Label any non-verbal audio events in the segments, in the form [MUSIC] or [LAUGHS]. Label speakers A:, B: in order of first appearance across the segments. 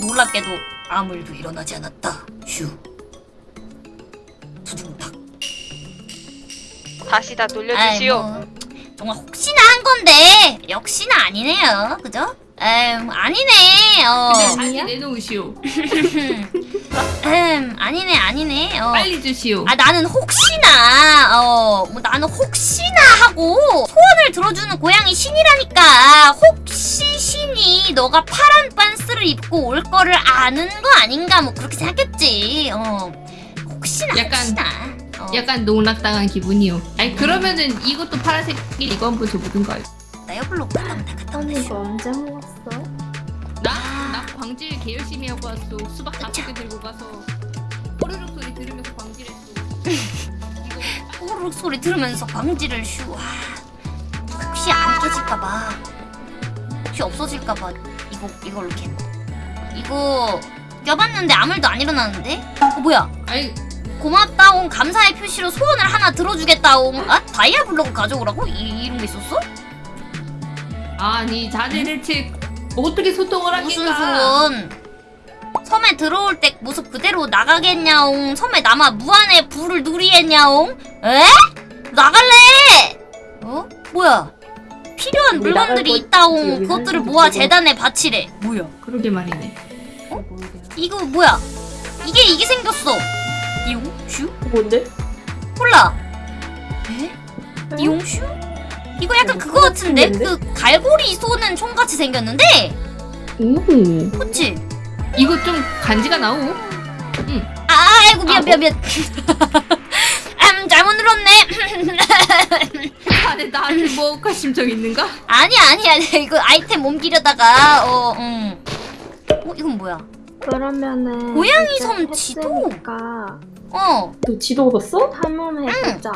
A: 놀랍게도 아무 일도 일어나지 않았다. 휴. 두둥탁.
B: 다시 다 돌려주시오.
A: 아이, 뭐, 정말 혹시나 한 건데 역시나 아니네요. 그죠? 에음 아니네. 어.
C: 다시 내놓으시오. [LAUGHS] [LAUGHS]
A: 음 아니네 아니네. 어.
C: 빨리 주시오.
A: 아 나는 혹시나 어 뭐 나는 혹시나 하고 소원을 들어주는 고양이 신이라니까 혹시 신이 너가 파란 반스를 입고 올 거를 아는 거 아닌가 뭐 그렇게 생각했지 어 혹시나
C: 약간-
A: 혹시나 어,
C: 약간 농락당한 기분이요. 아니 그러면은 이것도 파란색 이거 한번 줘보든 가요.
A: 나 여블로 갔다 온다 갔다 온다
D: 이거 언제 먹었어?
C: 광질 개 열심히 하고 왔어. 수박 다섯 개 들고 가서 꼬르륵 소리 들으면서 광질했어. [LAUGHS]
A: 호루룩 소리 들으면서 광지를 슈 와, 혹시 안 깨질까봐. 혹시 없어질까봐 이거 이걸로 캔 이거 껴봤는데 아무 일도 안 일어나는데? 어 뭐야?
C: 아니
A: 고맙다옹 감사의 표시로 소원을 하나 들어주겠다옹 아 다이아 블록을 가져오라고? 이, 이런 게 있었어?
C: 아니 자네 대체 어떻게 소통을
A: 무슨
C: 하겠까?
A: 소원 섬에 들어올 때 모습 그대로 나가겠냐옹? 섬에 남아 무한의 부를 누리겠냐옹? 에? 나갈래! 어? 뭐야? 필요한
D: 우리 나갈
A: 물건들이
D: 거
A: 있다옹.
D: 여기
A: 그것들을 모아
D: 찍어.
A: 재단에 바치래. 뭐야?
C: 그러게 말이네.
A: 이거 뭐야? 이게 이게 생겼어. 이용 슈?
D: 뭔데?
A: 몰라. 에? 이용 슈 이거 약간 그거 같은데 그 갈고리 쏘는 총 같이 생겼는데
D: 음.
A: 그치
C: 이거 좀 간지가 나오.
A: 아 아이고 미안
C: 아,
A: 미안 미안 [LAUGHS] 음 잘못 눌렀네
C: 자네 [LAUGHS] 나한테 뭐 억할 심정 있는가?
A: 아니야 아니야 이거 아이템 옮기려다가 어 음 어 이건 뭐야
D: 그러면은
A: 고양이 섬 지도?
D: 했으니까
A: 어
D: 너 지도 봤어? 탐험해 보자.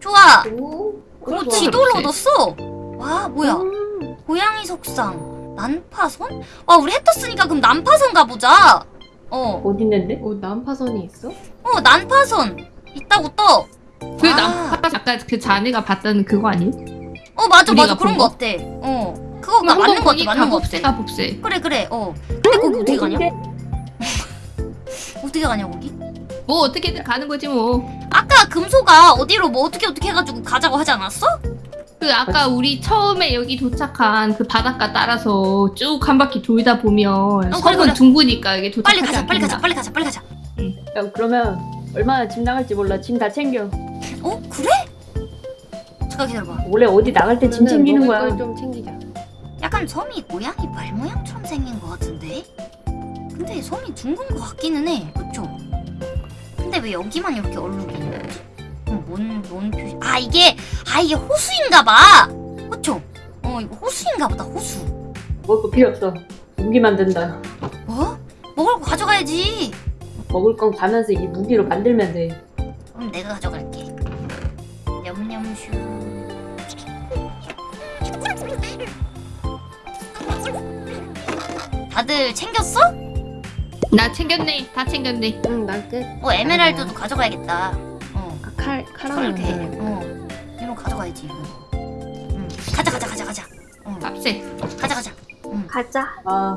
A: 좋아
D: 오.
A: 오
C: 좋아.
A: 지도를. 얻었어 와 뭐야
D: 음.
A: 고양이 석상 난파선 와 우리 해 떴으니까 그럼 난파선 가보자 어어
D: 어디 있는데?
E: 어 난파선이 있어?
A: 난파선 있다고 떠
C: 그
A: 아.
C: 남파 아까 그 자네가 봤다는 그거 아니?
A: 어 맞아 맞아 그런 본거
C: 거?
A: 같아 어 그거가 맞는 거 같아 맞는 거 같아
C: 가봅세.
A: 그래 그래 어 근데 거기 어떻게 가냐
D: 어딘데? [LAUGHS]
A: 어떻게 가냐 거기
C: 뭐 어떻게든 가는 거지 뭐.
A: 아까 금소가 어디로 뭐 어떻게 어떻게 해가지고 가자고 하지 않았어?
C: 그 아까 우리 처음에 여기 도착한 그 바닷가 따라서 쭉 한 바퀴 돌다 보면
A: 그래,
C: 섬은
A: 그래.
C: 둥그니까 이게
A: 빨리
C: 도착하지
A: 가자 빨리 가자
C: 않겠나?
A: 빨리 가자 빨리 가자
D: 야 그러면 얼마나 짐 나갈지 몰라. 짐 다 챙겨.
A: 어 그래? 잠깐 기다려봐
D: 원래 어디 나갈 때 짐 챙기는 거야.
E: 걸좀 챙기자.
A: 약간 섬이 고양이 발 모양처럼 생긴 것 같은데? 근데 섬이 둥근 것 같기는 해 그쵸? 근데 왜 여기만 이렇게 얼룩이 있는 거지? 어, 뭔, 뭔 표시 아 이게 아 이게 호수인가 봐 그쵸? 어 이거 호수인가 보다 호수
D: 먹을 거 필요 없어. 무기 만든다.
A: 뭐? 먹을 거 가져가야지
D: 먹을 건 가면서 이 무기로 만들면 돼.
A: 그럼 내가 가져갈게. 냠냠슈. 다들 챙겼어?
C: 나 챙겼네. 다 챙겼네.
E: 응난 끝.
A: 어 에메랄드도 가져가야겠다. 어
E: 아, 칼 칼하면. 돼.
A: 어 이런 거 가져가야지. 이거. 응. 가자 가자 가자 가자. 어
C: 값세.
A: 가자 가자. 응.
D: 가자. 아,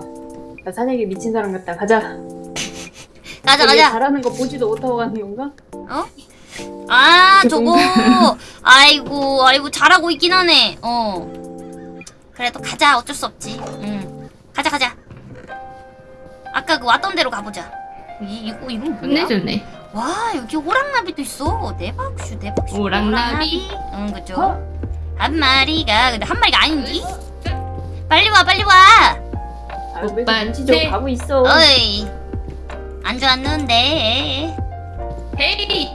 D: 나 사내기 미친 사람 같다. 가자. [LAUGHS]
A: 가자
D: 얘
A: 가자.
D: 잘하는 거 보지도 못하고 가는 건가?
A: 아 [LAUGHS] 저거. 아이고 아이고 잘하고 있긴 하네. 어. 그래도 가자 어쩔 수 없지. 응. 가자 가자. 아까 그 왔던 대로 가보자. 이 이거 이건 뭐야?
C: 끝내줬네.
A: 와 여기 호랑나비도 있어 대박슈 대박슈
C: 호랑나비?
A: 응 그죠
D: 어?
A: 한 마리가 근데 한 마리가 아닌디 빨리 와 빨리 와
D: 아, 왜
C: 오빠,
D: 눈치 좀
C: 네.
D: 가고 있어.
A: 어이 안 좋았는데
C: 헤이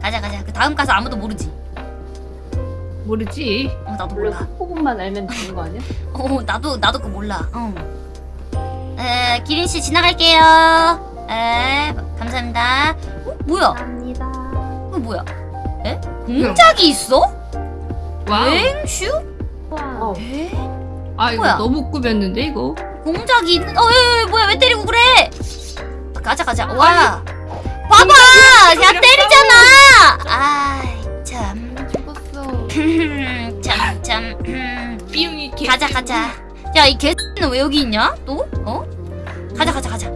A: 가자 가자 그 다음 가서 아무도 모르지
C: 모르지.
A: 어 나도 몰라
D: 후보만 알면 되는 거 아니야? [LAUGHS]
A: 어 나도 나도 그거 몰라 어 에 기린 씨 지나갈게요 에 감사합니다 어 뭐야
D: 감사합니다.
A: 이거 뭐야 에 공작이 있어
C: 와우.
A: 엥슈
D: 와.
A: 어.
C: 에아 이거
A: 뭐야?
C: 너무 꾸몄는데 이거.
A: 공작이 있는 어, 에, 에, 뭐야 왜 때리고 그래? 가자 가자. 와. 봐봐, 야 때리잖아. 아이 참.
E: 죽었어. [LAUGHS]
A: 참, 참. 음.
C: 삐용이 개.
A: 가자, 가자. 야, 이 개는 왜 여기 있냐? 또? 어? 가자, 가자, 가자.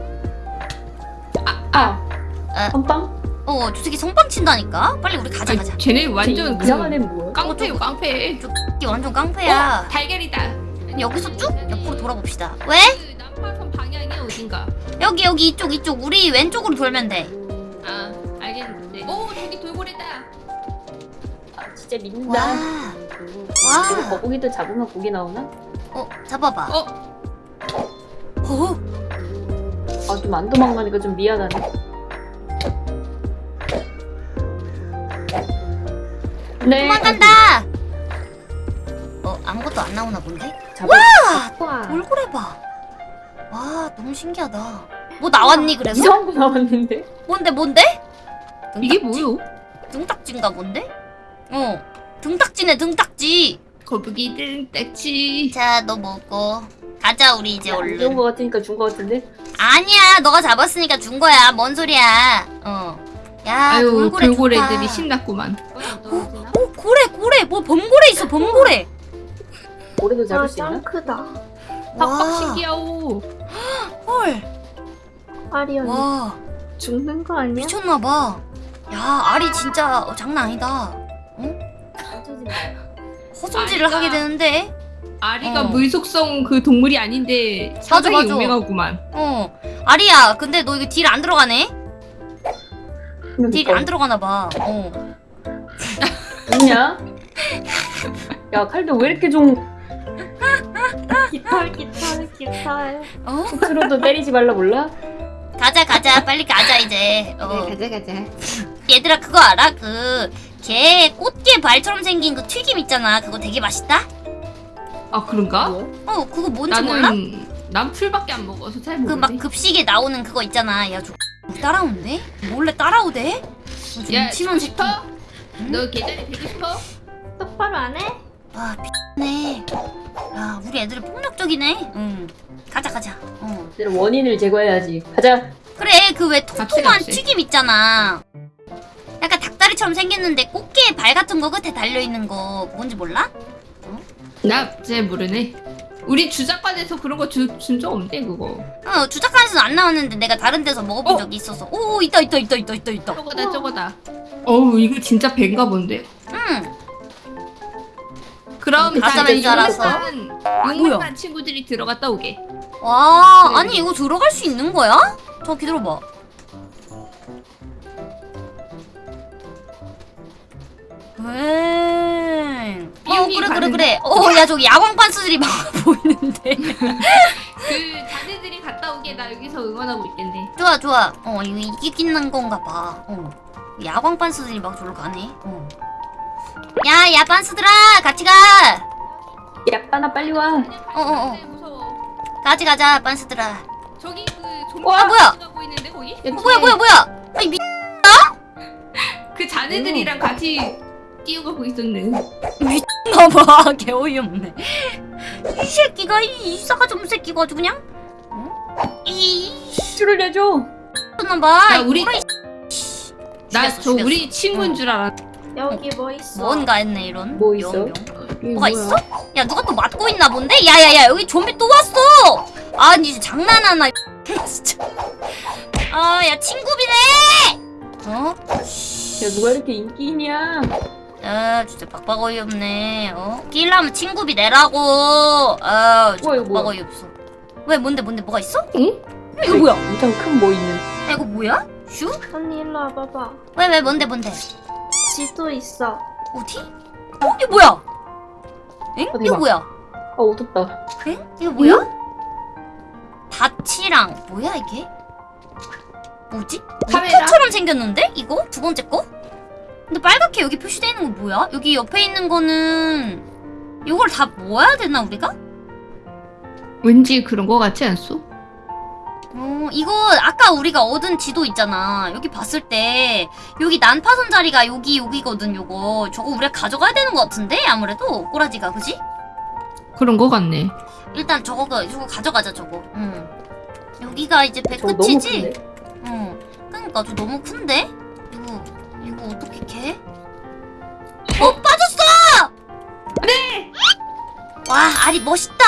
D: 아
A: 아.
D: 선빵?
A: 어, 저 새끼 성빵 친다니까? 빨리 우리 가자, 가자.
C: 쟤네 완전 그
D: 이상한 애는 뭐야?
C: 깡패요 깡패.
A: 이게 완전 깡패야.
C: 어, 달걀이다.
A: 여기서 쭉 옆으로 돌아봅시다. 왜?
C: 그 남파선 방향이 어딘가.
A: 여기, 여기, 이쪽, 이쪽. 우리 왼쪽으로 돌면 돼.
C: 아 알겠는데. 오 저기 돌고래다.
D: 아 진짜
A: 와.
D: 믿는다 이거
A: 와.
D: 거북이도 잡으면 고기 나오나?
A: 어, 잡아봐.
C: 어
A: 어?
D: 아좀 안 도망가니까 좀 미안하네 네
A: 도망간다! 어, 아무것도 안 나오나 본데?
D: 잡아
E: 와.
A: 돌고래 봐. 와, 너무 신기하다. 뭐 나왔니, 그래서?
D: 이상한 거 나왔는데?
A: 뭔데, 뭔데?
C: 이게
A: 등딱지?
C: 뭐요?
A: 등딱지인가 본데? 어, 등딱지네, 등딱지.
C: 거북이 등딱지.
A: 자, 너 먹고. 가자, 우리 이제 얼른.
D: 거 같으니까 준 거 같은데?
A: 아니야, 너가 잡았으니까 준 거야. 뭔 소리야? 어. 야,
C: 아유
A: 돌고래
C: 돌고래들이
A: 좋다.
C: 신났구만.
A: 오, 고래, 고래. 뭐 범고래 있어, 범고래.
D: 고래도 잡을
E: 아,
D: 수 있나?
E: 짱 크다.
C: 팍팍 신기하오.
A: 헐.
E: 아리 언니
A: 와,
E: 죽는 거 아니야?
A: 미쳤나봐. 야, 알이 진짜 어, 장난 아니다. 허송질을
C: 아리가-
A: 하게 되는데.
C: 아리가
A: 어.
C: 물속성 그 동물이 아닌데 상당히
A: 맞아.
C: 유명하구만.
A: 어. 아리야, 근데 너 이거 딜 안 들어가네? 딜
D: 그러니까
A: 안 들어가나 봐. 어.
D: 있냐? 야 칼도 왜 이렇게 좀
E: 깃털 깃털 깃털.
A: 어?
D: 스스로도 때리지 말라 몰라?
A: 가자, 가자. 빨리 가자, 이제. 어.
C: 가자 가자.
A: 얘들아, 그거 알아? 그, 개, 꽃게 발처럼 생긴 그 튀김 있잖아. 그거 되게 맛있다?
C: 아 그런가?
D: 뭐야?
A: 어, 그거 뭔지 몰라?
C: 나는 난 풀밖에 안 먹어서
A: 잘그
C: 모르네.
A: 막 급식에 나오는 그거 있잖아. 야, 저 따라오는데? 몰래 따라오대? 어,
C: 저야
A: 새끼.
C: 싶어?
A: 응?
C: 너 계단에 되고 싶어?
E: 똑바로 안 해?
A: 와, 미쳤네. 야, 우리 애들 폭력적이네. 응. 가자, 가자. 어.
D: 원인을 제거해야지 가자
A: 그래, 그왜
C: 갑시다,
A: 통통한. 튀김 있잖아. 약간 닭다리처럼 생겼는데 꽃게 발 같은 거 끝에 달려있는 거 뭔지 몰라?
C: 나잘 모르네. 우리 주작관에서 그런 거 준적 없네 그거.
A: 어, 주작관에서는 안 나왔는데 내가 다른 데서 먹어본
C: 어?
A: 적이 있어서. 오, 있다, 있다, 있다, 있다, 있다, 있다.
C: 저거다 저거다. 어우 이거 진짜 배인가 본데.
A: 응.
C: 그럼
A: 음, 가자,
C: 다
A: 왠지 알아서.
C: 용맹한 친구들이 들어갔다 오게.
A: 와,
C: 그래.
A: 아니 이거 들어갈 수 있는 거야? 저 기다려봐. 왜? 어 그래 그래 그래. 어야 저기 야광 반스들이 막 [LAUGHS] 보이는데.
C: 그 자네들이 갔다 오게 나 여기서 응원하고 있겠네.
A: 좋아 좋아. 어 이거 이기는 건가 봐. 어. 야광 반스들이 막 저로 가네. 어. 야 야 반스들아 같이 가.
D: 야 빠나 빨리 와
A: 어, 어, 어.
C: 네, 무서워.
A: 같이 가자 반스들아.
C: 저기 그 좀비
A: 와, 뭐야?
C: 가고 있는데 거기?
A: 어, 뭐야 뭐야 뭐야? 아니 미
C: 그 자네들이랑 같이 뛰어가고 있었네.
A: 나봐 [LAUGHS] 개 어이없네 이 새끼가 이 싸가지 없는 새끼가 아주 그냥 어? 이
D: 줄을 내줘
A: 나봐
C: 야, 우리- 나 저. 우리 친구인
A: 어.
C: 줄 알았.
E: 여기 뭐 있어?
A: 뭔가 했네 이런
D: 뭐 있어?
A: 명, 명.
C: 이게
A: 뭐가
C: 뭐야?
A: 있어? 야 누가 또 맞고 있나 본데? 야야야 여기 좀비 또 왔어 아니 이제 장난하나 이 [LAUGHS] 진짜 아야 친구비네 어?
D: 야 누가 이렇게 인기 있냐
A: 아 진짜 빡빡 어이없네 어? 끼려면 친구비 내라고 아 진짜 빡빡
D: 뭐야?
A: 어이없어 왜 뭔데 뭔데 뭐가 있어?
C: 응?
A: 야, 이거 뭐야?
D: 엄청 큰뭐 있는
A: 야, 이거 뭐야? 슈?
E: 언니 일로 와봐봐.
A: 왜, 왜, 뭔데, 뭔데?
E: 지도 있어.
A: 어디? 어, 이거 뭐야? 엥?
D: 어,
A: 이거. 뭐야?
D: 아 어둡다
A: 엥? 이거 뭐야? 다치랑, 뭐야, 이게? 뭐지?
C: 카메라?
A: 목표처럼 생겼는데? 이거? 두 번째 거? 근데 빨갛게 여기 표시되어 있는 거 뭐야? 여기 옆에 있는 거는, 이걸 다 모아야 되나, 우리가?
C: 왠지 그런 거 같지 않소?
A: 어, 이거 아까 우리가 얻은 지도 있잖아. 여기 봤을 때 여기 난파선 자리가 여기 여기거든. 요거 저거 우리가 가져가야 되는 것 같은데 아무래도 꼬라지가 그지?
C: 그런 거 같네.
A: 일단 저거 저거 가져가자 저거. 응. 여기가 이제 배
D: 저거 너무
A: 끝이지?
D: 큰데
A: 응. 그러니까 저 너무 큰데? 어떻게 캐? 어 빠졌어! 와 아리 멋있다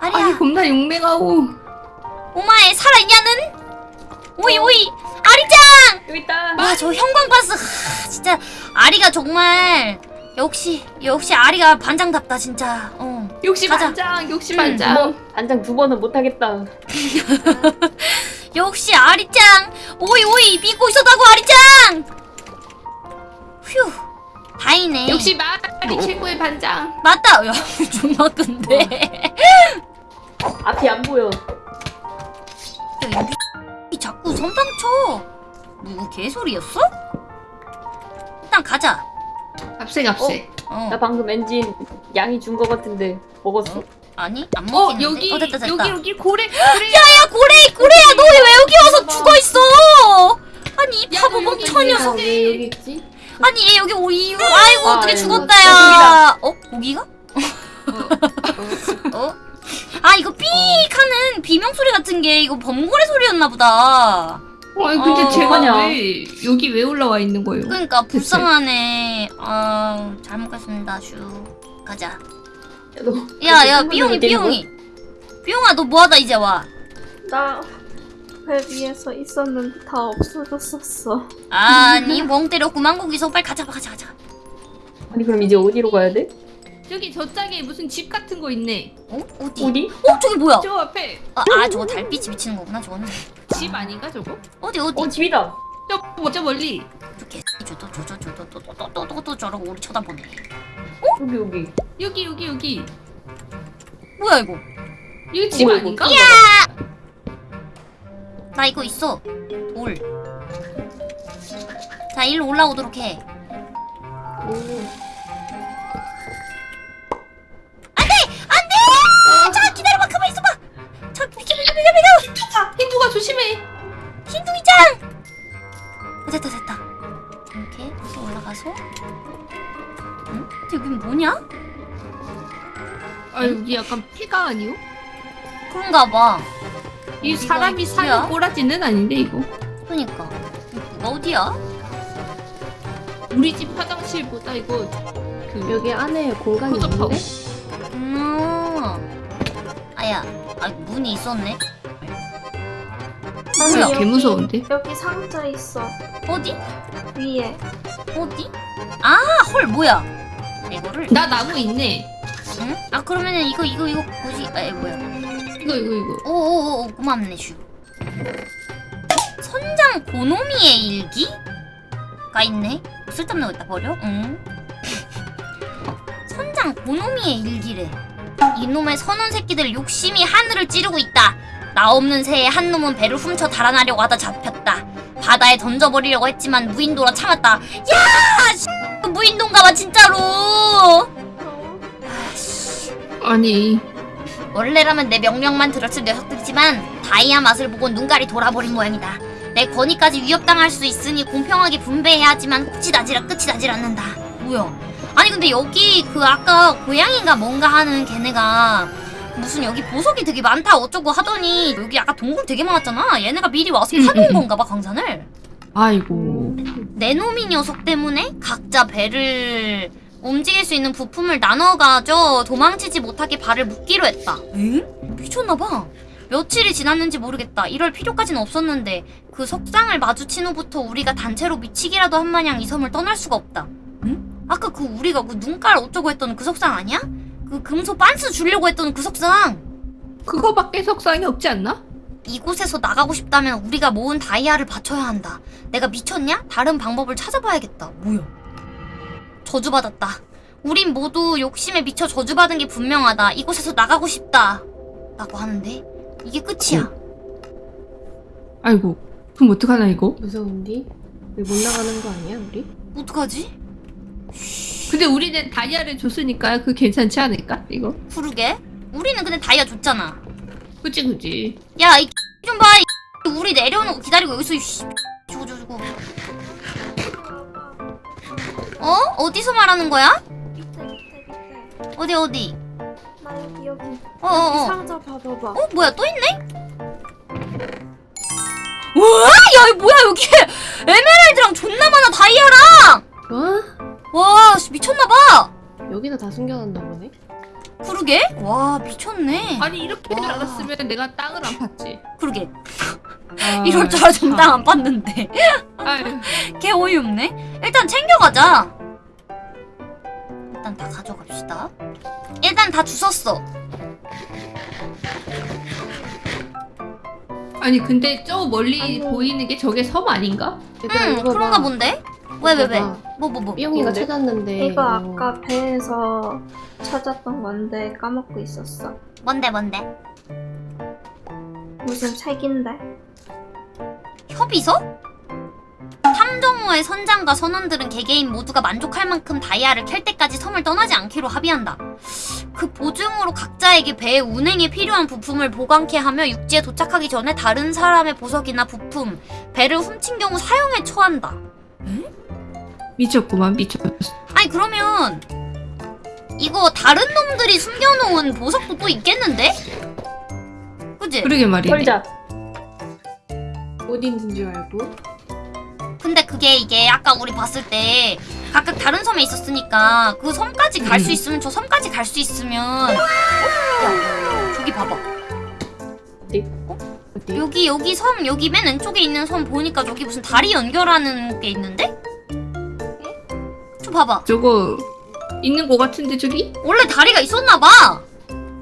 A: 아리야
C: 아니 겁나 용맹하고.
A: 오마에 살아있냐는 오이 오이 아리짱
D: 여기 있다.
A: 와저 형광바스 하, 진짜 아리가 정말 역시 역시 아리가 반장답다 진짜 어
C: 역시
A: 가자.
C: 반장, 역시
A: 음,
C: 반장.
D: 뭐 단장 두 번은 못하겠다. [LAUGHS]
A: 역시 아리짱 오이 오이 믿고 있었다고 아리짱 휴 다행이네
C: 역시 말이 최고의 반장.
A: 맞다 야 [LAUGHS] 존나 큰데
D: 앞이 안 보여.
A: 야, 이 미... 자꾸 선빵 쳐 누구 개소리였어? 일단 가자
C: 값세 값세.
D: 어나 방금 엔진 양이 준 거 같은데 먹었어?
A: 아니
C: 안어
A: 먹겠는데
C: 여기
A: 어 됐다 됐다
C: 여기 여기 고래 고래.
A: 야야 고래 고래야 너 왜 여기 와서 죽어 있어 아니 이
C: 야,
A: 바보 멍청
C: 왜
A: 녀석
C: 가?
D: 왜 여기 있지?
A: 아니 얘 여기 오이 아이고
D: 아,
A: 어떻게
D: 아이고,
A: 죽었다
D: 고기다.
A: 야 어? 고기가? 어? 아 이거 삐익 하는 비명 소리 같은 게 이거 범고래 소리였나 보다
C: 아니 근데
A: 어,
C: 제가
D: 아니야.
C: 왜 여기 왜 올라와 있는 거예요?
A: 그러니까
C: 대체.
A: 불쌍하네 아 잘 먹겠습니다 슈 가자
D: 야, 너
A: 야야 삐용이? 삐용이 삐용아 너 뭐하다 이제 와
E: 나 배 위에서 있었는데 다 없어졌었어.
A: 아니 멍 때렸구만 거기서 빨리 가자 가자 가자
D: 아니 그럼 이제 어디로 가야 돼?
C: 저기 저 짝에 무슨 집 같은 거 있네.
A: 어? 어디?
D: 어디?
A: 어 저기 뭐야
C: 저 앞에
A: 아, 아 저거 달빛이 비치는 거구나 저거는
C: 집 아닌가 저거?
A: 어디 어디
D: 어 집이다.
C: 저 먼저 멀리.
A: 저개 저저저저저저저저저 저러고 우리 쳐다보네
D: 여기 여기.
C: 여기 여기 여기.
A: 뭐야 이거
C: 여기 집 아닌가?
D: 이거?
A: 나 이거 있어 돌. 자 일로 올라오도록 해.
D: 오.
A: 안돼! 자 기다려봐 가만 있어봐. 저 비켜 비켜 비켜 비켜.
C: 힌두가 힌두가 조심해.
A: 흰둥이짱. 어, 됐다 됐다. 이렇게 해서 올라가서. 응? 여긴 뭐냐?
C: 아 여기 약간 폐가 아니요?
A: 그런가 봐.
C: 이 사람이? 사는 꼬라지는 아닌데 이거.
A: 그러니까. 이거 어디야?
C: 우리 집 화장실보다 이거 그
B: 여기 안에 공간이
C: 허접하고.
B: 있는데?
A: 음. 아야. 아 문이 있었네.
E: 아니,
A: 뭐야?
C: 개 무서운데.
E: 여기 상자 있어.
A: 어디?
E: 위에.
A: 어디? 아, 헐 뭐야? 이거를
C: 나 나무 있네.
A: 응? 아 그러면은 이거 이거 이거 뭐지? 아 이거 뭐야?
C: 이거 이거 이거.
A: 오오오 고맙네 슈. 선장 고노미의 일기가 있네. 쓸데없는 거 있다 버려. 응. [LAUGHS] 선장 고노미의 일기래. 이놈의 선원 새끼들 욕심이 하늘을 찌르고 있다. 나 없는 새에 한 놈은 배를 훔쳐 달아나려고 하다 잡혔다. 바다에 던져버리려고 했지만 무인도라 참았다. 야, 씨, 무인도인가봐 진짜로.
C: 아니
A: 원래라면 내 명령만 들었을 녀석들이지만 다이아 맛을 보고 눈깔이 돌아버린 모양이다. 내 권위까지 위협당할 수 있으니 공평하게 분배해야 하지만 끝이 나질, 끝이 나질 않는다. 뭐야? 아니 근데 여기 그 아까 고양이가 뭔가 하는 걔네가 무슨 여기 보석이 되게 많다 어쩌고 하더니 여기 아까 동굴 되게 많았잖아. 얘네가 미리 와서
C: 음, 음, 음.
A: 건가 봐 강산을.
C: 아이고.
A: 내 놈이 녀석 때문에 각자 배를 움직일 수 있는 부품을 나눠가져 도망치지 못하게 발을 묶기로 했다. 응? 미쳤나봐. 며칠이 지났는지 모르겠다. 이럴 필요까지는 없었는데 그 석상을 마주친 후부터 우리가 단체로 미치기라도 한 마냥 이 섬을 떠날 수가 없다. 응? 아까 그 우리가 그 눈깔 어쩌고 했던 그 석상 아니야? 그 금소 빤스 주려고 했던 그 석상.
C: 그거밖에 석상이 없지 않나?
A: 이곳에서 나가고 싶다면 우리가 모은 다이아를 바쳐야 한다. 내가 미쳤냐? 다른 방법을 찾아봐야겠다. 뭐야? 저주받았다. 우린 모두 욕심에 미쳐 저주받은 게 분명하다. 이곳에서 나가고 싶다. 라고 하는데 이게 끝이야.
C: 아이고. 그럼 어떡하나 이거?
B: 무서운디? 못 나가는 거 아니야 우리?
A: 어떡하지?
C: 근데 우리는 다이아를 줬으니까 그 괜찮지 않을까? 이거?
A: 그러게. 우리는 근데 다이아 줬잖아.
C: 그치 그치.
A: 야, 이 좀 봐. 이 우리 내려오는 거 기다리고 여기서 이 주고 주고. 어? 어디서 말하는 거야?
E: 밑에 밑에 밑에.
A: 어디 어디?
E: 나 여기 여기.
A: 어, 어, 어.
E: 상자 봐봐봐.
A: 어 뭐야 또 있네? 우와 야 뭐야 여기 에메랄드랑 존나 많아 다이아랑
B: 와?
A: 와 씨, 미쳤나봐
B: 여기다 다 숨겨놨나 보네?
A: 그러게? 와 미쳤네.
C: 아니 이렇게 줄
A: 와.
C: 알았으면 내가 땅을 안 팠지.
A: 그러게.
C: 아, [LAUGHS]
A: 이럴 줄 알았으면
C: 참.
A: 땅안 봤는데.
C: 아유, [LAUGHS]
A: 개 어이없네. 일단 챙겨가자. 일단 다 가져갑시다. 일단 다 주웠어.
C: 아니 근데 저 멀리
B: 아니.
C: 보이는 게 저게 섬 아닌가?
A: 응,
B: 이거
A: 그런가
B: 봐.
A: 본데? 왜, 왜, 왜?
B: 봐.
A: 뭐, 뭐, 뭐.
D: 뭔데?
B: 찾았는데
E: 이거
B: 어,
E: 아까 배에서 찾았던 건데 까먹고 있었어.
A: 뭔데, 뭔데?
E: 무슨 책인데?
A: 협의서? 탐정호의 선장과 선원들은 개개인 모두가 만족할 만큼 다이아를 캘 때까지 섬을 떠나지 않기로 합의한다. 그 보증으로 각자에게 배의 운행에 필요한 부품을 보관케 하며 육지에 도착하기 전에 다른 사람의 보석이나 부품, 배를 훔친 경우 사형에 처한다.
C: 미쳤구만 미쳤어.
A: 아니 그러면 이거 다른 놈들이 숨겨놓은 보석도 또 있겠는데? 그지?
C: 그러게 말이네.
D: 털자.
B: 어디 있는 줄 알고
A: 근데 그게 이게 아까 우리 봤을 때 각각 다른 섬에 있었으니까 그 섬까지 갈수
C: 음.
A: 있으면 저 섬까지 갈 수 있으면 야 저기 봐봐
B: 어디?
A: 여기 여기 섬 여기 맨 왼쪽에 있는 섬 보니까 저기 무슨 다리 연결하는 게 있는데? 저 봐봐
C: 저거 있는 거 같은데 저기?
A: 원래 다리가 있었나봐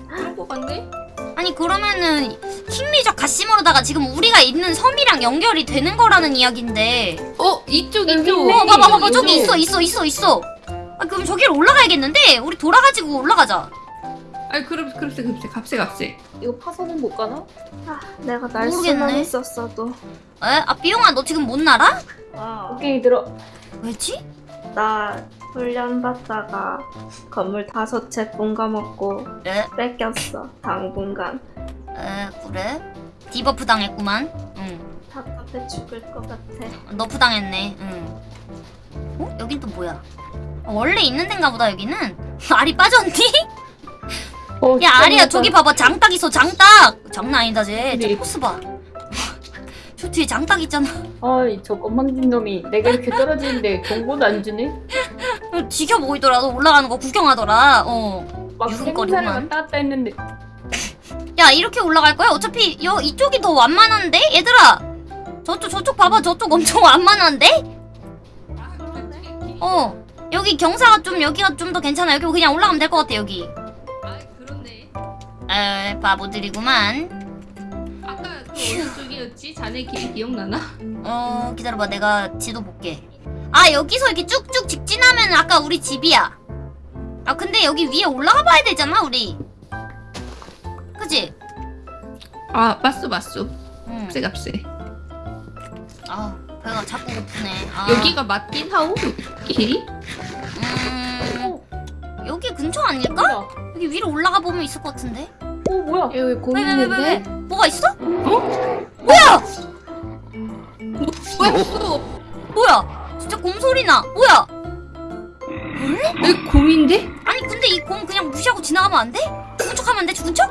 C: 그런 거 같네.
A: 아니 그러면은 킹리적 가시머로다가 지금 우리가 있는 섬이랑 연결이 되는 거라는 이야기인데
C: 어 이쪽
D: 여기
C: 이쪽.
A: 어 봐봐 봐봐 저기. 있어 있어 있어 있어 아 그럼 저기로 올라가야겠는데 우리 돌아가지고 올라가자
C: 아니 그럼 그럽세 그럽세 갑세 갑세.
D: 이거 파서는 못 가나?
E: 아, 내가 날
A: 모르겠네.
E: 수만 있었어도.
A: 에? 아 삐용아 너 지금 못 날아?
E: 어,
D: 오케이 들어.
A: 왜지?
E: 나 훈련 받다가 건물 다섯 채 뽕가먹고
A: 에?
E: 뺏겼어. 당분간
A: 에 그래? debuff 당했구만 응
E: 답답해 죽을 것 같아.
A: nerf 당했네 응 어? 여긴 또 뭐야 어, 원래 있는 데인가 보다 여기는 [LAUGHS] 알이 빠졌니?
D: 어,
A: 야 아리야. 저기 봐봐 장닭 있어 장닭 장난 아니다 쟤저
D: 근데-
A: 포스 봐저 [LAUGHS] 뒤에 장닭 있잖아
D: 어이 저 건방진 놈이 내가 이렇게 떨어지는데 경고도 안 주네.
A: 지켜보이더라도 올라가는 거 구경하더라 어.
D: 왔다 갔다 했는데. [LAUGHS]
A: 야 이렇게 올라갈 거야? 어차피 여 이쪽이 더 완만한데? 얘들아 저쪽 저쪽 봐봐 저쪽 엄청 [LAUGHS] 완만한데? 어 여기 경사가 좀 여기가 좀 더 괜찮아 여기 그냥 올라가면 될 것 같아 여기
C: 아 그렇네.
A: 에 바보들이구만
C: 아까 그 어느 쪽이었지? 자네 기, 기억나나?
A: 어 기다려봐 내가 지도 볼게 아 여기서 이렇게 쭉쭉 직진하면 아까 우리 집이야 아 근데 여기 위에 올라가 봐야 되잖아 우리 그지?
C: 아 맞소 맞소.
A: 응.
C: 값세.
A: 아 배가 자꾸 고프네 아.
C: 여기가 맞긴 하오 길이?
A: 음 여기 근처 아닐까?
D: 뭐야?
A: 여기 위로 올라가 보면 있을 것 같은데
D: 어 뭐야?
B: 여기
A: 곰왜왜왜왜 왜?
B: 있는데
A: 뭐가 있어?
C: 뭐야 또
A: 뭐야 진짜 곰 소리 나 뭐야
C: 여기 곰인데?
A: 아니 근데 이 곰 그냥 무시하고 지나가면 안 돼? 죽은 척하면 안 돼? 죽은 척?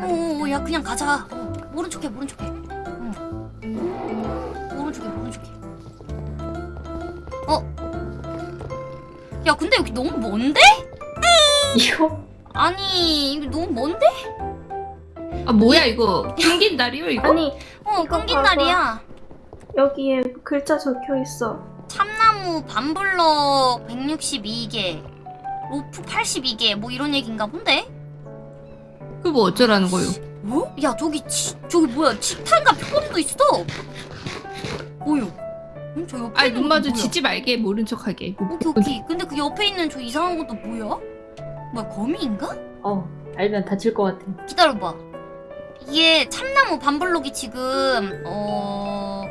A: 어야 그냥 가자 어, 모른 척해 모른 척해 어. 모른 척해 모른 척해 어? 야 근데 여기 너무 먼데?
D: 이거
A: 아니 이거 너무 먼데?
C: 아 뭐야 이거 끊긴 다리요 이거?
E: 아니
A: 어 끊긴. 날이야
E: 여기에 글자 적혀 있어.
A: 참나무 반블럭 162개 로프 82개 뭐 이런 얘기인가 본데?
C: 그 뭐 어쩌라는 거요?
A: 뭐? 야 저기 치, 저기 뭐야 치탄과 표범도 있어 뭐요? 응, 저 옆에
C: 아니
A: 눈거
C: 마주
A: 뭐야?
C: 치지 말게 모른 척하게
A: 오케이 오케이 근데 그 옆에 있는 저 이상한 것도 뭐야? 뭐야 거미인가?
D: 어 알면 다칠 것 같아.
A: 기다려봐 이게 참나무 반블럭이 지금 어...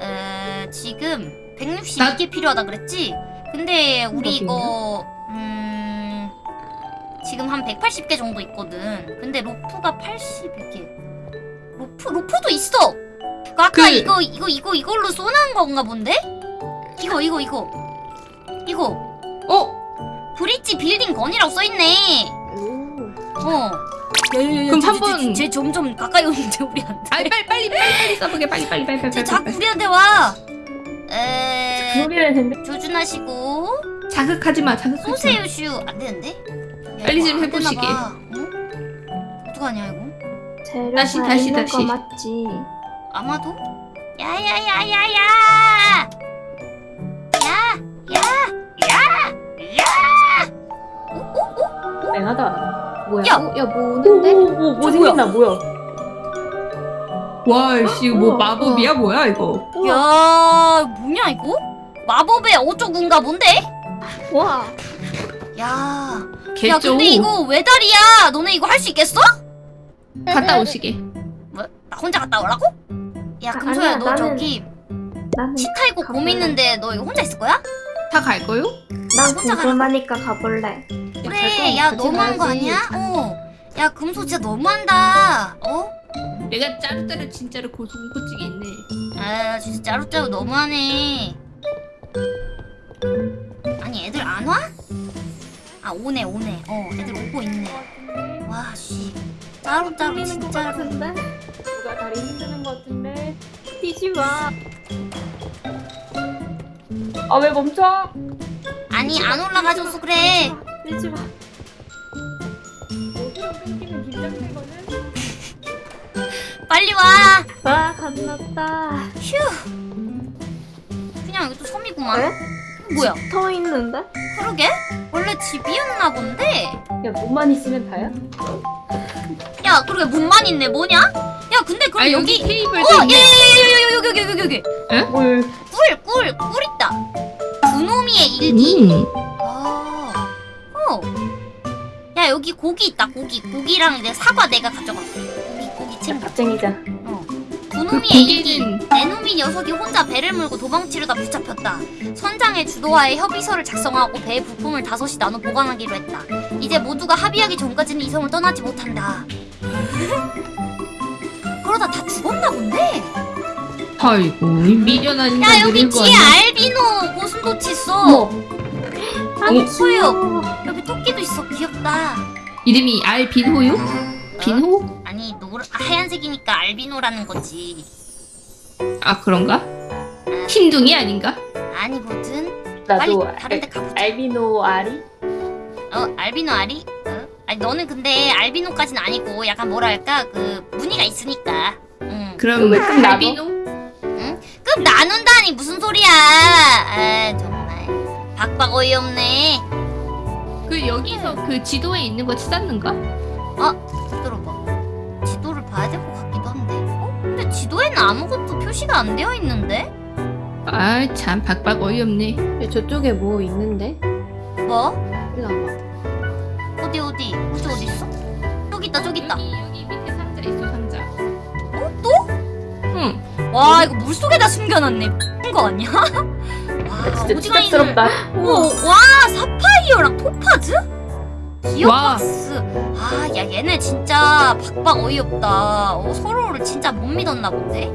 A: 에... 지금 162개 필요하다 그랬지? 근데 우리 이거 음... 지금 한 180개 정도 있거든 근데 로프가 82개 로프? 로프도 있어! 그 아까
C: 그-
A: 이거 이거 이거 이걸로 쏘는 건가 본데? 이거 이거 이거 이거
C: 어?
A: 브릿지 빌딩 건이라고 써있네
B: 오.
A: 어. 야야야.
C: 그럼 한번-
A: 쟤 점점 가까이 오는데 우리한테.
C: 아니 빨리 빨리 빨리 빨리 써보게 빨리 빨리 빨리 빨리
A: 쟤 자꾸 우리한테 와.
D: 그
A: 에.
D: 했는데.
A: 조준하시고
C: 자극하지 마 자극하지 마
A: 쏘세요 슈. 안 되는데? 야,
C: 빨리
A: 좀안
C: 해보시게.
A: 어? 어떡하냐 이거?
E: 재료
C: 다시,
E: 다
C: 다시,
E: 있는
C: 다시.
E: 거 맞지?
A: 아마도? 야야야야야! 야! 야! 야!
D: 땡하다. 뭐야?
A: 야!
B: 어, 야, 뭐 오는데?
D: 오 오 오 뭐 생겼나 뭐야?
C: 와 씨 뭐
E: 우와,
C: 마법이야 뭐야 이거
A: 야, 뭐냐 이거? 마법의 어쩌군가 뭔데?
E: 와,
A: 야, 야
C: 개쩌
A: 근데 이거 외다리야. 너네 이거 할 수 있겠어?
C: 갔다 오시게
A: 뭐? 나 혼자 갔다 오라고? 야,
E: 아,
A: 금소야,
E: 아니야,
A: 너
E: 나는
A: 저기
E: 나는 가볼래.
A: 곰 있는데 너 이거 혼자 있을 거야?
C: 다 갈 거요?
E: 난
A: 혼자
E: 궁금하니까 가볼래.
A: 그래, 야 너무한 거 아니야? 어, 야 금소 진짜 너무한다. 어?
C: 내가 짜르짜르 진짜로 고소공포증이 있네
A: 아, 진짜 짜루짜루 너무하네. 아니, 애들 안 와? 아, 오네, 오네. 어, 애들 오고 있네. 와, 씨. 짜루짜루 진짜로.
D: 누가 다리 흔드는 것 같은데.
E: 뛰지 마.
D: 아 왜 멈춰?
A: 아니, 안 올라가줘서 그래.
E: 뛰지 마.
D: 어디로 끊기면 긴장되거든.
A: 빨리 와.
E: 와, 건넜다.
A: 그냥 여기 또 섬이구만.
E: 에?
A: 뭐야?
E: 더 있는데?
A: 그러게? 원래 집이었나 본데?
D: 야 몸만 있으면 다야?
A: 야, 그러게 문만 있네. 뭐냐? 야, 근데 그럼
C: 아
A: 여기.
C: 여기 테이블도
A: 어, 야, 야,
C: 있네
A: 야, 야, 야, 여기, 여기, 여기, 여기.
D: 뭘?
A: 꿀, 꿀, 꿀 있다. 그놈이의 일기.
C: 음.
A: 아, 어. 야, 여기 고기 있다. 고기. 고기랑 이제 사과 내가 가져갈게. 고기, 고기 챙겨.
D: 갑쟁이자.
A: 어.
C: 그
A: 그놈이의 일기. 내놈이 녀석이 혼자 배를 물고 도망치려다 붙잡혔다. 선장의 주도하에 협의서를 작성하고 배의 부품을 다섯이 나눠 보관하기로 했다. 이제 모두가 합의하기 전까지는 이 섬을 떠나지 못한다. [LAUGHS] 그러다 다 죽었나 본데?
C: 아이고 이 미련한
A: 야
C: 인간들이
A: 여기 뒤에? 알비노 고슴도치 있어.
D: 뭐?
E: 아,
C: 어?
E: 귀여워.
A: 여기 토끼도 있어. 귀엽다.
C: 이름이 알빈호요? 빈호?
A: 아니 노 하얀색이니까 알비노라는 거지.
C: 아 그런가? 흰둥이 아닌가?
A: 아니거든. 빨리
D: 나도
A: 다른 데 가보자.
D: 알비노 알이?
A: 어 알비노 아리? 어? 아니 너는 근데 알비노까지는 아니고 약간 뭐랄까 그 무늬가 있으니까. 응.
C: 그럼
D: 왜 끝나고?
C: 알비노?
A: 그럼 나눈다니 무슨 소리야? 아 정말 박박 어이없네.
C: 그 여기서 그 지도에 있는 거 찾았는가?
A: 들어봐. 지도를 봐야 될 것 같기도 한데. 어? 근데 지도에는 아무것도 표시가 안 되어 있는데?
C: 아 참 박박 어이없네
B: 야, 저쪽에 뭐 있는데?
A: 뭐?
B: 일로 와봐.
A: 어디 어디? 어디 어디 있어? 저기 있다 저기 있다.
C: 여기 여기 밑에 상자 있어 상자
A: 어 또? 응와 이거 물 속에다 숨겨놨네. 큰거 아니야? [LAUGHS] 와
D: 진짜
A: 오징어 인을.
D: 추잡스럽다.
A: 오, 와 사파이어랑 토파즈?
C: 와.
A: 기어박스. 아, 야 얘네 진짜 박박 어이없다. 어, 서로를 진짜 못 믿었나 본데.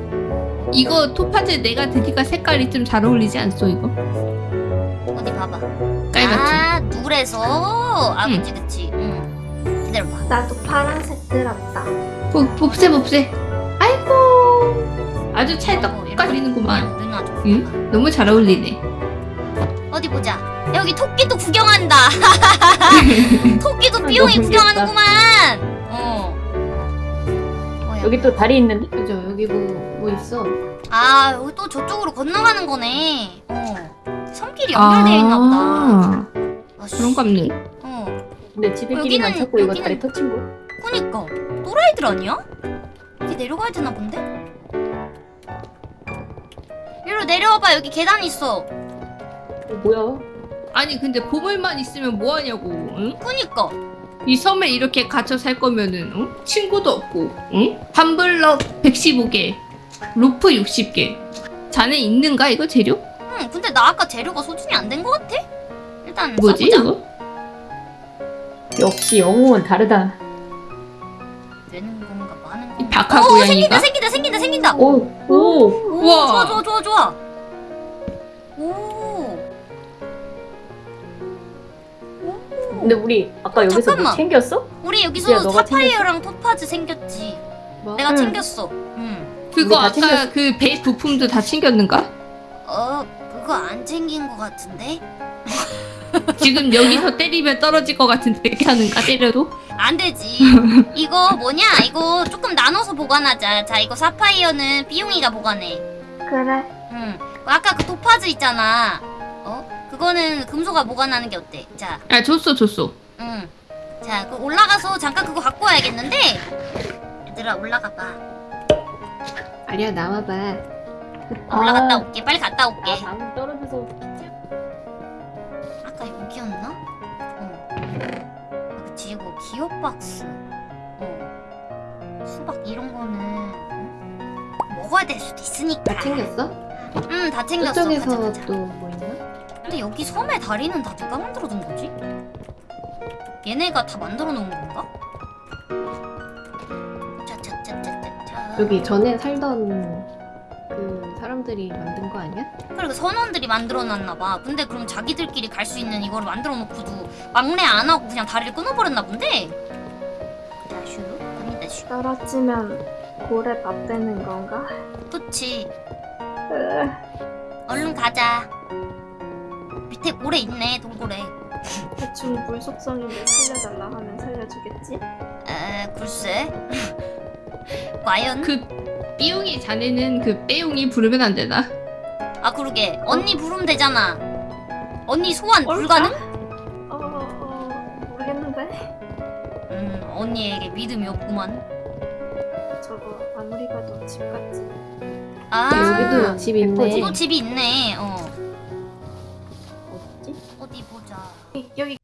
C: 이거 토파즈 내가 드니까 색깔이 좀 잘 어울리지 않소 이거?
A: 어디 봐봐.
C: 깔같이
A: 아, 누래서. 아,
C: 응.
A: 그치 그치. 응. 기다려봐.
E: 나도 파란색 들었다.
C: 보, 봅세 봅세 아이고 아주 찰떡
A: 누나 좀.
C: 응? 너무 잘 어울리네
A: 어디 보자. 여기 토끼도 구경한다. [LAUGHS] 토끼도
D: 아,
A: 삐용이 구경하는구만. 어. 뭐야?
D: 여기 또 다리 있는데?
B: 그죠? 여기 뭐, 뭐 있어?
A: 아, 여기 또 저쪽으로 건너가는 거네. 어. 섬길이 연결되어 있나 보다.
C: 아,
A: 아, 씨.
C: 그런 거 없네
A: 어.
D: 근데 지들끼리만
A: 여기는-
D: 찾고 이거
A: 여기는-
D: 다리 터친 거?
A: 그니까 또라이들 아니야? 이제 내려가야 되나 본데? 위로 내려와봐 여기 계단 있어
D: 어, 뭐야?
C: 아니 근데 보물만 있으면 뭐하냐고 응?
A: 그니까
C: 이 섬에 이렇게 갇혀 살 거면은 응? 친구도 없고 응? 한블럭 115개 로프 60개 자네 있는가 이거 재료?
A: 응 근데 나 아까 재료가 소진이 안된것 같아 일단
C: 뭐지
A: 써보자
C: 이거?
D: 역시 영웅은 다르다.
A: 되는 건가 건가
C: 박하
A: 오
C: 고양이가?
A: 생긴다 생긴다 생긴다 생긴다
D: 오, 오.
A: 오
C: 우와.
A: 좋아 좋아 좋아 좋아 오 오.
D: 근데 우리 아까 여기서
A: 잠깐만.
D: 뭐 챙겼어?
A: 우리
D: 야,
A: 여기서
D: 너가
A: 사파이어랑 토파즈 생겼지
B: 뭐?
A: 내가
D: 응.
A: 챙겼어 응
C: 그거 아까
D: 챙겼어.
C: 그배 부품도 다 챙겼는가?
A: 어, 그거 안 챙긴 것 같은데? [LAUGHS]
C: 지금 여기서 때리면 떨어질 것 같은데 [LAUGHS] 이렇게 하는가 때려도?
A: 안 되지. 이거 뭐냐? 이거 조금 나눠서 보관하자. 자, 이거 사파이어는 삐용이가 보관해.
E: 그래.
A: 응. 아까 그 도파즈 있잖아. 어? 그거는 금소가 보관하는 게 어때? 자,
C: 아 줬어 줬어.
A: 응. 자, 그 올라가서 잠깐 그거 갖고 와야겠는데. 얘들아 올라가 봐.
B: 아리야 나와봐.
A: 올라갔다
D: 아.
A: 올게. 빨리 갔다 올게.
D: 아 방금 떨어져서
A: 아까 여기였나? 어. 아, 그치 이거 기업 박스. 어. 수박 이런 거는 어? 먹어야 될 수도 있으니까.
B: 다 챙겼어?
A: 응, 다 챙겼어.
B: 저쪽에서. 또 뭐 있나?
A: 근데 여기 섬의 다리는 다 누가 만들어둔 거지? 얘네가 다 만들어 놓은 건가?
B: 여기 전에 살던 그 사람들이 만든 거 아니야?
A: 그리고 선원들이 만들어 놨나 봐. 근데 그럼 자기들끼리 갈 수 있는 이거를 만들어 놓고도 막내 안 하고 그냥 다리를 끊어버렸나 본데? 다슈, 슈.
E: 떨어지면 고래 밥 되는 건가?
A: 그치.
E: 으,
A: 얼른 가자. 밑에 고래 있네, 돌고래.
E: 대충 물 속성인데 살려달라 하면 살려주겠지?
A: 에, 글쎄. [LAUGHS] 과연?
C: 그 삐용이 자네는 그 빼용이 부르면 안 되나?
A: 아 그러게. 언니 부르면 되잖아. 언니 소환 불가능?
E: 어, 어, 모르겠는데.
A: 음 언니에게 믿음이 없구만.
E: 저거 아무리 봐도 집 같지.
A: 아.
B: 네, 여기도 집 있네.
A: 여기도 집이 있네. 어. 어디 보자. 여기